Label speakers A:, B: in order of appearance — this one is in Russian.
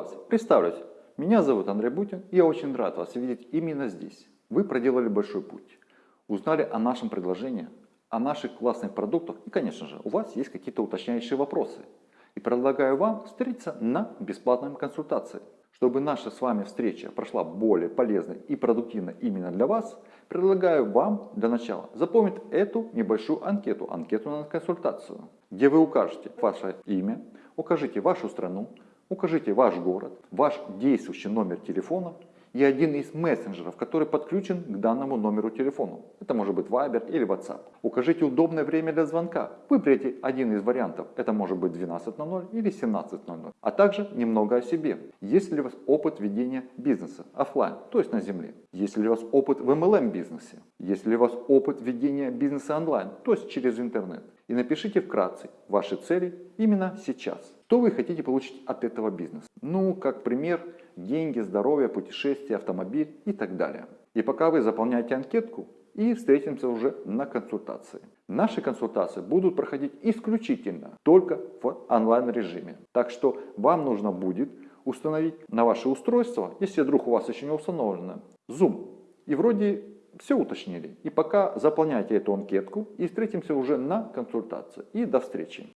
A: вас. Представлюсь, меня зовут Андрей Бутин, и я очень рад вас видеть именно здесь. Вы проделали большой путь, узнали о нашем предложении, о наших классных продуктах, и, конечно же, у вас есть какие-то уточняющие вопросы. И предлагаю вам встретиться на бесплатной консультации. Чтобы наша с вами встреча прошла более полезно и продуктивно именно для вас, предлагаю вам для начала заполнить эту небольшую анкету, анкету на консультацию, где вы укажете ваше имя, укажите вашу страну, укажите ваш город, ваш действующий номер телефона и один из мессенджеров, который подключен к данному номеру телефона. Это может быть Viber или WhatsApp. Укажите удобное время для звонка. Выберите один из вариантов. Это может быть 12.00 или 17.00. А также немного о себе. Есть ли у вас опыт ведения бизнеса офлайн, то есть на земле? Есть ли у вас опыт в MLM бизнесе? Есть ли у вас опыт ведения бизнеса онлайн, то есть через интернет? И напишите вкратце ваши цели именно сейчас. Что вы хотите получить от этого бизнеса? Ну, как пример, деньги, здоровье, путешествия, автомобиль и так далее. И пока вы заполняете анкетку, и встретимся уже на консультации. Наши консультации будут проходить исключительно только в онлайн режиме. Так что вам нужно будет установить на ваше устройство, если вдруг у вас еще не установлено, Zoom. И вроде все уточнили. И пока заполняйте эту анкетку и встретимся уже на консультации. И до встречи.